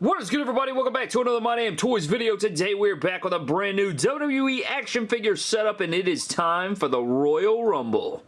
What is good everybody? Welcome back to another My Damn Toys video. Today we're back with a brand new WWE action figure setup and it is time for the Royal Rumble.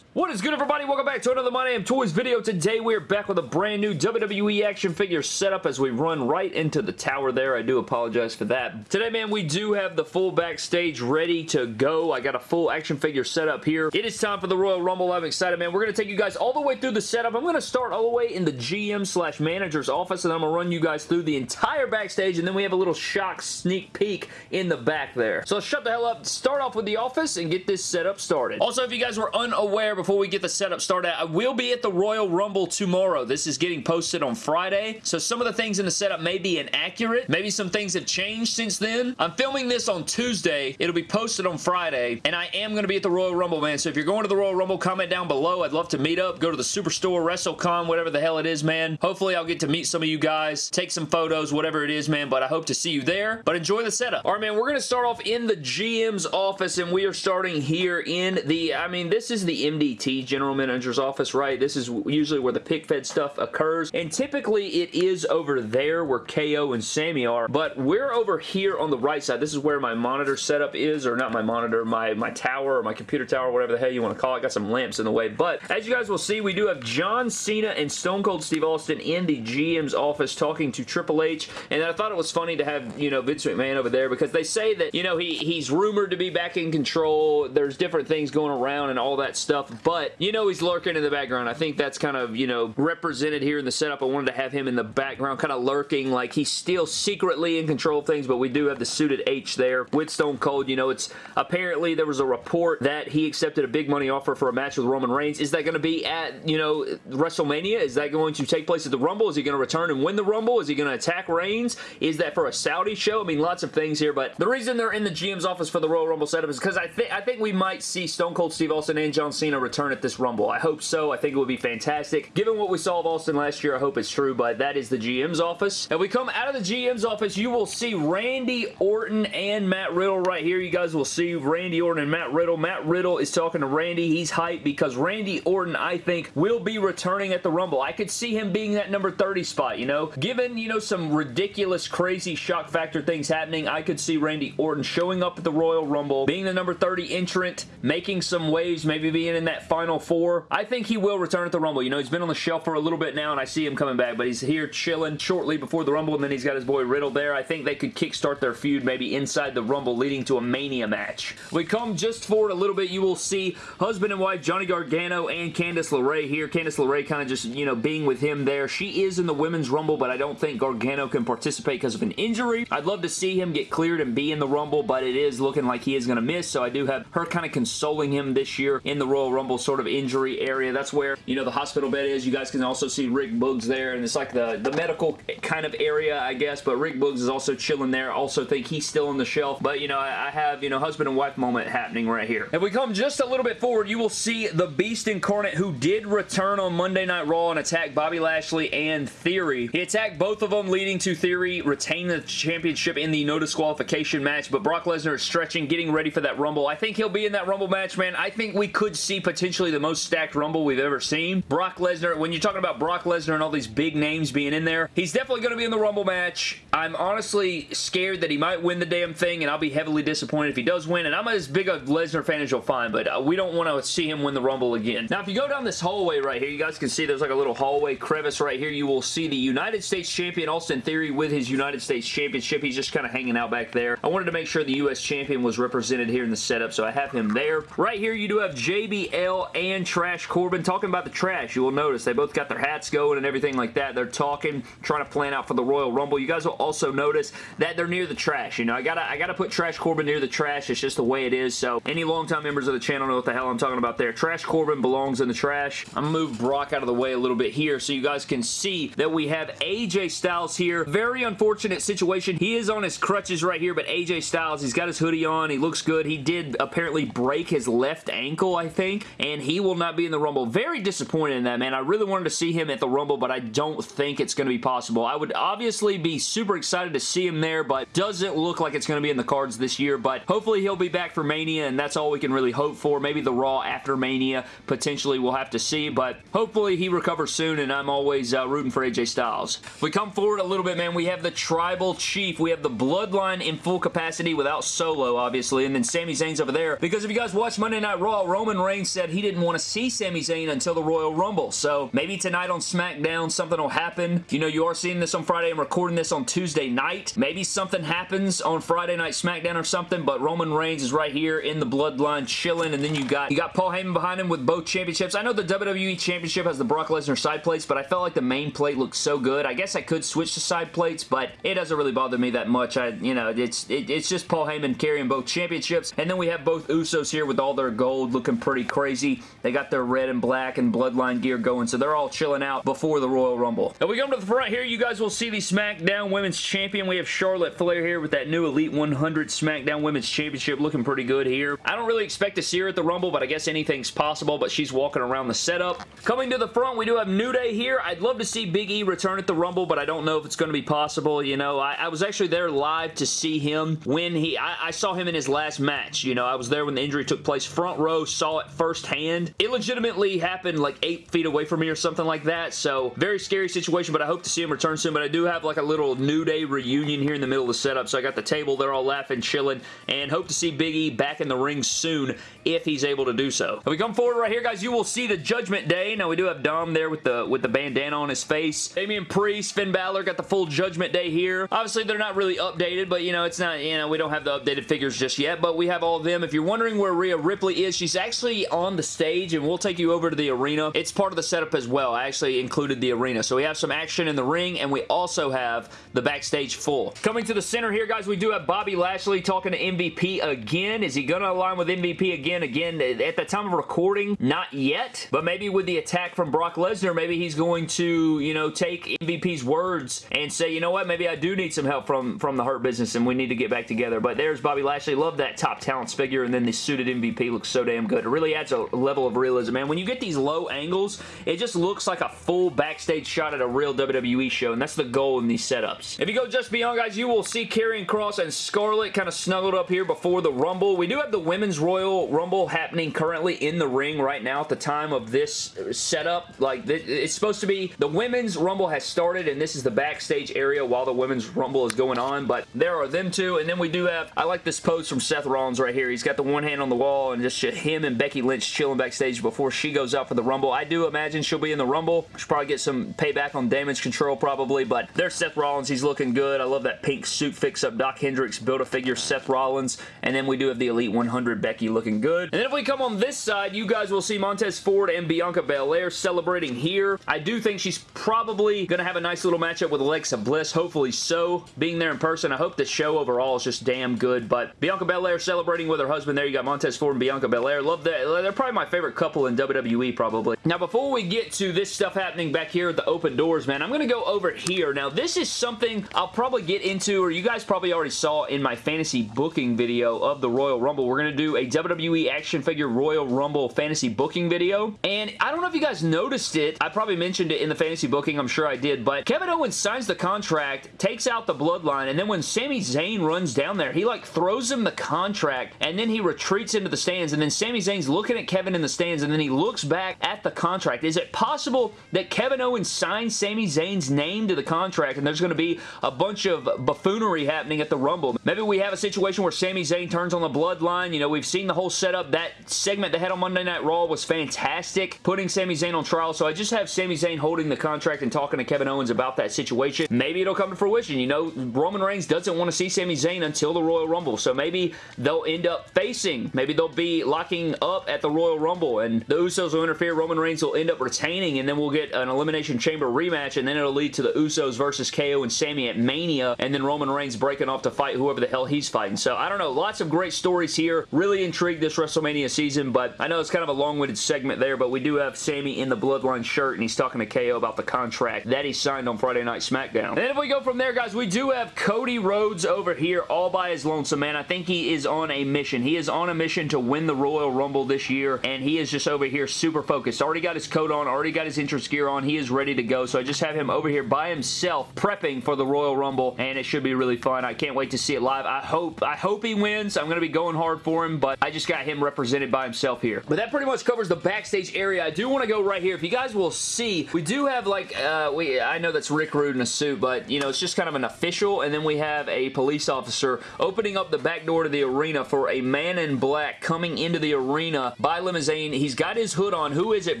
What is good everybody? Welcome back to another My Damn Toys video. Today we're back with a brand new WWE action figure setup as we run right into the tower there. I do apologize for that. Today man we do have the full backstage ready to go. I got a full action figure setup here. It is time for the Royal Rumble. I'm excited man. We're going to take you guys all the way through the setup. I'm going to start all the way in the GM slash manager's office and I'm going to run you guys through the entire backstage and then we have a little shock sneak peek in the back there. So shut the hell up. Start off with the office and get this setup started. Also if you guys were unaware before we get the setup started, I will be at the Royal Rumble tomorrow. This is getting posted on Friday, so some of the things in the setup may be inaccurate. Maybe some things have changed since then. I'm filming this on Tuesday. It'll be posted on Friday, and I am going to be at the Royal Rumble, man, so if you're going to the Royal Rumble, comment down below. I'd love to meet up. Go to the Superstore, WrestleCon, whatever the hell it is, man. Hopefully, I'll get to meet some of you guys, take some photos, whatever it is, man, but I hope to see you there. But enjoy the setup. All right, man, we're going to start off in the GM's office, and we are starting here in the, I mean, this is the MDT general manager's office, right? This is usually where the pick fed stuff occurs, and typically it is over there where KO and Sammy are, but we're over here on the right side. This is where my monitor setup is, or not my monitor, my, my tower, or my computer tower, whatever the hell you want to call it. I got some lamps in the way, but as you guys will see, we do have John Cena and Stone Cold Steve Austin in the GM's office talking to Triple H, and I thought it was funny to have, you know, Vince McMahon over there because they say that, you know, he he's rumored to be back in control. There's different things going around and all that stuff, but you know he's lurking in the background. I think that's kind of, you know, represented here in the setup. I wanted to have him in the background kind of lurking like he's still secretly in control of things, but we do have the suited H there with Stone Cold. You know, it's apparently there was a report that he accepted a big money offer for a match with Roman Reigns. Is that going to be at, you know, WrestleMania? Is that going to take place at the Rumble? Is he going to return and win the Rumble? Is he going to attack Reigns? Is that for a Saudi show? I mean, lots of things here, but the reason they're in the GM's office for the Royal Rumble setup is because I think I think we might see Stone Cold Steve Austin and John Cena return at this Rumble. I hope so. I think it would be fantastic. Given what we saw of Austin last year, I hope it's true, but that is the GM's office. And we come out of the GM's office, you will see Randy Orton and Matt Riddle right here. You guys will see Randy Orton and Matt Riddle. Matt Riddle is talking to Randy. He's hyped because Randy Orton, I think, will be returning at the Rumble. I could see him being that number 30 spot, you know? Given, you know, some ridiculous, crazy shock factor things happening, I could see Randy Orton showing up at the Royal Rumble, being the number 30 entrant, making some waves, maybe being in that Final Four. I think he will return at the Rumble. You know, he's been on the shelf for a little bit now, and I see him coming back, but he's here chilling shortly before the Rumble, and then he's got his boy Riddle there. I think they could kickstart their feud maybe inside the Rumble, leading to a Mania match. We come just forward a little bit, you will see husband and wife Johnny Gargano and Candice LeRae here. Candice LeRae kind of just, you know, being with him there. She is in the Women's Rumble, but I don't think Gargano can participate because of an injury. I'd love to see him get cleared and be in the Rumble, but it is looking like he is going to miss, so I do have her kind of consoling him this year in the Royal Rumble sort of injury area. That's where, you know, the hospital bed is. You guys can also see Rick Boogs there, and it's like the, the medical kind of area, I guess, but Rick Boogs is also chilling there. Also think he's still on the shelf, but, you know, I, I have, you know, husband and wife moment happening right here. If we come just a little bit forward, you will see the Beast Incarnate who did return on Monday Night Raw and attack Bobby Lashley and Theory. He attacked both of them, leading to Theory retain the championship in the no disqualification match, but Brock Lesnar is stretching, getting ready for that Rumble. I think he'll be in that Rumble match, man. I think we could see potentially the most stacked Rumble we've ever seen. Brock Lesnar, when you're talking about Brock Lesnar and all these big names being in there, he's definitely going to be in the Rumble match. I'm honestly scared that he might win the damn thing, and I'll be heavily disappointed if he does win, and I'm as big a Lesnar fan as you'll find, but uh, we don't want to see him win the Rumble again. Now, if you go down this hallway right here, you guys can see there's like a little hallway crevice right here. You will see the United States Champion Austin Theory with his United States Championship. He's just kind of hanging out back there. I wanted to make sure the U.S. Champion was represented here in the setup, so I have him there. Right here, you do have JBL and Trash Corbin talking about the trash. You will notice they both got their hats going and everything like that. They're talking, trying to plan out for the Royal Rumble. You guys will also notice that they're near the trash. You know, I gotta, I gotta put Trash Corbin near the trash. It's just the way it is, so any longtime members of the channel know what the hell I'm talking about there. Trash Corbin belongs in the trash. I'm gonna move Brock out of the way a little bit here so you guys can see that we have AJ Styles here. Very unfortunate situation. He is on his crutches right here, but AJ Styles, he's got his hoodie on. He looks good. He did apparently break his left ankle, I think. And he will not be in the Rumble. Very disappointed in that, man. I really wanted to see him at the Rumble, but I don't think it's going to be possible. I would obviously be super excited to see him there, but doesn't look like it's going to be in the cards this year, but hopefully he'll be back for Mania, and that's all we can really hope for. Maybe the Raw after Mania, potentially we'll have to see, but hopefully he recovers soon, and I'm always uh, rooting for AJ Styles. If we come forward a little bit, man, we have the Tribal Chief. We have the Bloodline in full capacity without Solo, obviously, and then Sami Zayn's over there, because if you guys watch Monday Night Raw, Roman Reigns said he didn't want to see Sami Zayn until the Royal Rumble, so maybe tonight on SmackDown something will happen. You know, you are seeing this on Friday. I'm recording this on Tuesday night. Maybe something happens on Friday Night SmackDown or something, but Roman Reigns is right here in the bloodline chilling, and then you got you got Paul Heyman behind him with both championships. I know the WWE Championship has the Brock Lesnar side plates, but I felt like the main plate looked so good. I guess I could switch to side plates, but it doesn't really bother me that much. I, you know, it's it, it's just Paul Heyman carrying both championships, and then we have both Usos here with all their gold looking pretty crazy. They got their red and black and bloodline gear going, so they're all chilling out before the Royal Rumble. Now we come to the front here, you guys will see the SmackDown Women's Champion. We have Charlotte Flair here with that new Elite 100 SmackDown Women's Championship looking pretty good here. I don't really expect to see her at the Rumble, but I guess anything's possible, but she's walking around the setup. Coming to the front, we do have New Day here. I'd love to see Big E return at the Rumble, but I don't know if it's going to be possible. You know, I, I was actually there live to see him when he, I, I saw him in his last match. You know, I was there when the injury took place. Front row, saw it firsthand. It legitimately happened like eight feet away from me or something like that, so very scary situation, but I hope to see him return soon, but I do have like a little New Day reunion here in the middle of the setup, so I got the table, they're all laughing, chilling, and hope to see Big E back in the ring soon if he's able to do so. If we come forward right here, guys, you will see the Judgment Day. Now, we do have Dom there with the with the bandana on his face. Damian Priest, Finn Balor got the full Judgment Day here. Obviously, they're not really updated, but, you know, it's not, you know, we don't have the updated figures just yet, but we have all of them. If you're wondering where Rhea Ripley is, she's actually on the stage, and we'll take you over to the arena. It's part of the setup as well. I actually included the arena. So we have some action in the ring, and we also have the backstage full. Coming to the center here, guys, we do have Bobby Lashley talking to MVP again. Is he going to align with MVP again? Again, at the time of recording, not yet, but maybe with the attack from Brock Lesnar, maybe he's going to, you know, take MVP's words and say, you know what, maybe I do need some help from, from the Hurt Business and we need to get back together. But there's Bobby Lashley. Love that top talents figure, and then the suited MVP looks so damn good. It really adds a level of realism, man. When you get these low angles, it just looks like a full backstage shot at a real WWE show, and that's the goal in these setups. If you go just beyond, guys, you will see Karrion Kross and Scarlett kind of snuggled up here before the Rumble. We do have the Women's Royal Rumble happening currently in the ring right now at the time of this uh, setup. Like, it's supposed to be the Women's Rumble has started, and this is the backstage area while the Women's Rumble is going on, but there are them two, and then we do have, I like this pose from Seth Rollins right here. He's got the one hand on the wall, and just him and Becky Lynch chilling backstage before she goes out for the Rumble. I do imagine she'll be in the Rumble. She'll probably get some payback on damage control probably, but there's Seth Rollins. He's looking good. I love that pink suit fix-up. Doc Hendricks, Build-A-Figure Seth Rollins, and then we do have the Elite 100 Becky looking good. And then if we come on this side, you guys will see Montez Ford and Bianca Belair celebrating here. I do think she's probably going to have a nice little matchup with Alexa Bliss. Hopefully so. Being there in person, I hope the show overall is just damn good, but Bianca Belair celebrating with her husband there. You got Montez Ford and Bianca Belair. Love that. They're probably my favorite couple in WWE probably. Now before we get to this stuff happening back here at the open doors, man, I'm going to go over here. Now this is something I'll probably get into, or you guys probably already saw in my fantasy booking video of the Royal Rumble. We're going to do a WWE action figure Royal Rumble fantasy booking video, and I don't know if you guys noticed it. I probably mentioned it in the fantasy booking. I'm sure I did, but Kevin Owens signs the contract, takes out the bloodline, and then when Sami Zayn runs down there, he like throws him the contract, and then he retreats into the stands, and then Sami Zayn's looking at Kevin in the stands, and then he looks back at the contract. Is it possible that Kevin Owens signed Sami Zayn's name to the contract, and there's going to be a bunch of buffoonery happening at the Rumble? Maybe we have a situation where Sami Zayn turns on the bloodline. You know, we've seen the whole setup. That segment they had on Monday Night Raw was fantastic, putting Sami Zayn on trial, so I just have Sami Zayn holding the contract and talking to Kevin Owens about that situation. Maybe it'll come to fruition. You know, Roman Reigns doesn't want to see Sami Zayn until the Royal Rumble, so maybe they'll end up facing. Maybe they'll be locking up at the Royal Rumble, and the Usos will interfere. Roman Reigns will end up retaining, and then we'll get an Elimination Chamber rematch, and then it'll lead to the Usos versus KO and Sami at Mania, and then Roman Reigns breaking off to fight whoever the hell he's fighting. So, I don't know. Lots of great stories here. Really intrigued this WrestleMania season, but I know it's kind of a long-winded segment there, but we do have Sami in the Bloodline shirt, and he's talking to KO about the contract that he signed on Friday Night SmackDown. And if we go from there, guys, we do have Cody Rhodes over here all by his lonesome, man. I think he is on a mission. He is on a mission to win the Royal Rumble this year here, and he is just over here super focused. Already got his coat on, already got his entrance gear on. He is ready to go, so I just have him over here by himself prepping for the Royal Rumble, and it should be really fun. I can't wait to see it live. I hope, I hope he wins. I'm going to be going hard for him, but I just got him represented by himself here. But that pretty much covers the backstage area. I do want to go right here. If you guys will see, we do have like, uh, we I know that's Rick Rude in a suit, but you know, it's just kind of an official, and then we have a police officer opening up the back door to the arena for a man in black coming into the arena by limousine. He's got his hood on. Who is it,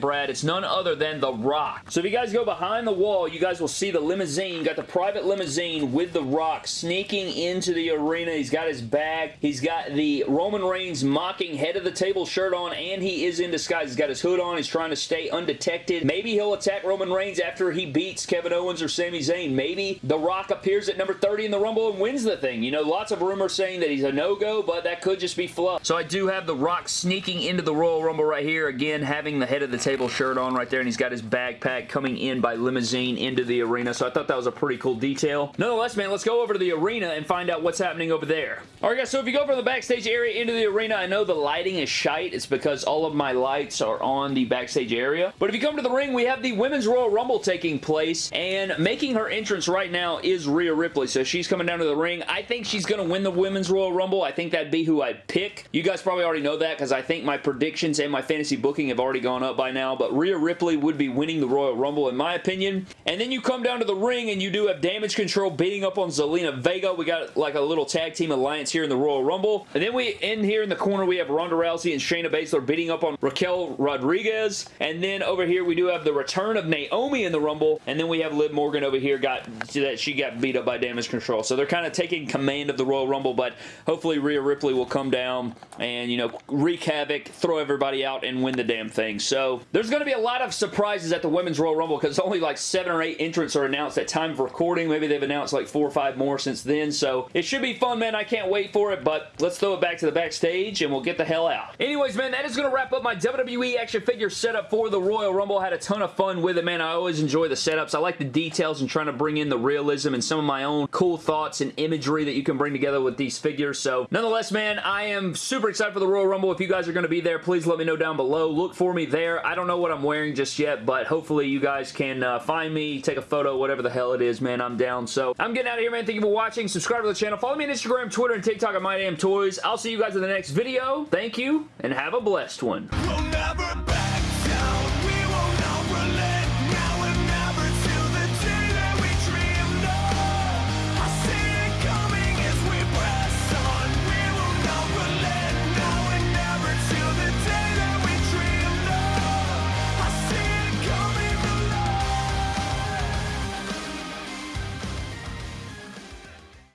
Brad? It's none other than The Rock. So if you guys go behind the wall, you guys will see the limousine, got the private limousine with The Rock sneaking into the arena. He's got his bag. He's got the Roman Reigns mocking head of the table shirt on, and he is in disguise. He's got his hood on. He's trying to stay undetected. Maybe he'll attack Roman Reigns after he beats Kevin Owens or Sami Zayn. Maybe The Rock appears at number 30 in the Rumble and wins the thing. You know, lots of rumors saying that he's a no-go, but that could just be fluff. So I do have The Rock sneaking into the Royal Rumble right here. Again, having the head of the table shirt on right there, and he's got his backpack coming in by limousine into the arena. So I thought that was a pretty cool detail. Nonetheless, man, let's go over to the arena and find out what's happening over there. Alright guys, so if you go from the backstage area into the arena, I know the lighting is shite. It's because all of my lights are on the backstage area. But if you come to the ring, we have the Women's Royal Rumble taking place, and making her entrance right now is Rhea Ripley. So she's coming down to the ring. I think she's going to win the Women's Royal Rumble. I think that'd be who I'd pick. You guys probably already know that because I think my predictions and my fantasy booking have already gone up by now, but Rhea Ripley would be winning the Royal Rumble in my opinion. And then you come down to the ring and you do have Damage Control beating up on Zelina Vega. We got like a little tag team alliance here in the Royal Rumble. And then we in here in the corner we have Ronda Rousey and Shayna Baszler beating up on Raquel Rodriguez. And then over here we do have the return of Naomi in the Rumble. And then we have Liv Morgan over here got that she got beat up by Damage Control. So they're kind of taking command of the Royal Rumble, but hopefully Rhea Ripley will come down and, you know, wreak havoc, throw everybody out, and win the damn thing. So there's going to be a lot of surprises at the Women's Royal Rumble because only like seven or eight entrants are announced at time of recording. Maybe they've announced like four or five more since then. So it should be fun, man. I can't wait for it, but let's throw it back to the backstage and we'll get the hell out. Anyways, man, that is going to wrap up my WWE action figure setup for the Royal Rumble. I had a ton of fun with it, man. I always enjoy the setups. I like the details and trying to bring in the realism and some of my own cool thoughts and imagery that you can bring together with these figures. So nonetheless, man, I am super excited for the Royal Rumble. If you guys are going to be there, please let me know down below. Look for me there. I don't know what I'm wearing just yet, but hopefully you guys can uh, find me, take a photo, whatever the hell it is, man. I'm down. So I'm getting out of here, man. Thank you for watching. Subscribe to the channel. Follow me on Instagram, Twitter, and TikTok at MyDamnToys. I'll see you guys in the next video. Thank you, and have a blessed one. We'll